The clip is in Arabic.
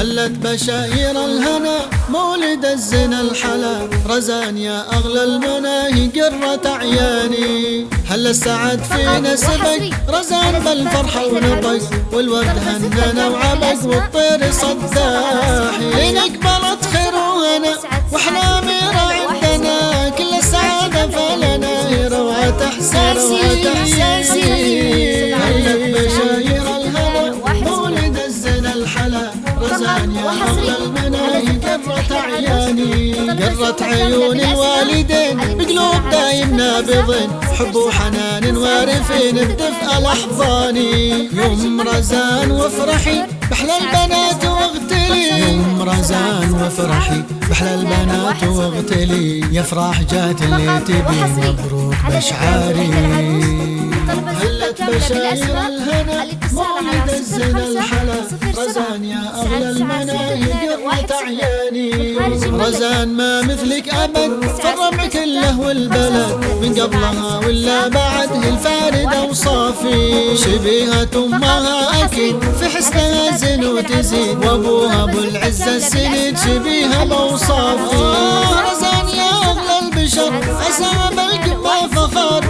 هلت بشاير الهنا مولد الزنا الحلا. رزان يا أغلى المناهي قرة عياني هل السعد فينا سبق رزان بالفرحة ونطق. والورد هننا وعبق والطير صداحي قرة عياني قرة عيون الوالدين بقلوب دايم نابضين حب وحنان وارفين بدفء الأحضاني. يوم رزان وافرحي بحلى البنات واغتلي. يوم رزان وافرحي بحلى البنات واغتلي. يفرح جات اللي تبي مبروك بشعاري. بشاير الهنا مولد الزنا على رزان يا أغلى سبعة واحد عياني. رزان ما مثلك أبد فرم كله والبلد من قبلها ولا بعد الفاردة وصافي شبيهة أمها أكيد. في حسنها زين وتزيد. وأبوها أبو العزة السند شبيهة موصافي رزان يا أغلى البشر. أسامة بالكبار فخار